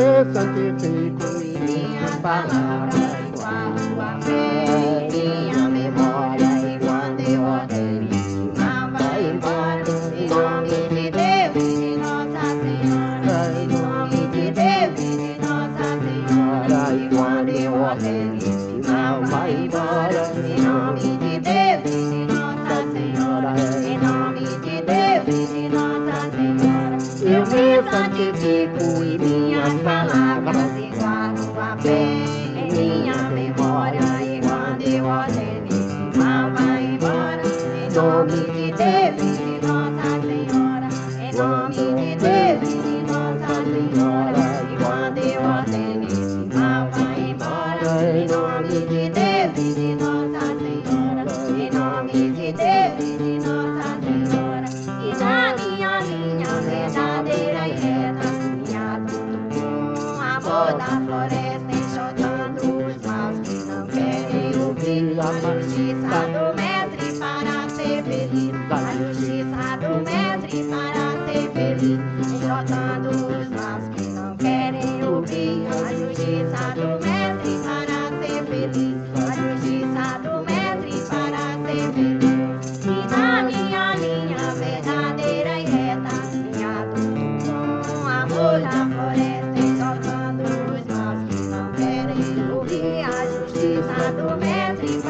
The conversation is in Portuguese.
Eu me santifico em minhas palavras. Me santifico em minhas palavras e guardo a fé em minha memória e quando eu esse mal vai embora. Em nome de Deus e de Nossa Senhora em nome a justiça do mestre para ser feliz. Enxotando os maus que não querem ouvir. A justiça do mestre para ser feliz. A justiça do mestre para ser feliz. E na minha linha verdadeira e reta caminhado com amor floresta. Enxotando os maus que não querem ouvir. A justiça do mestre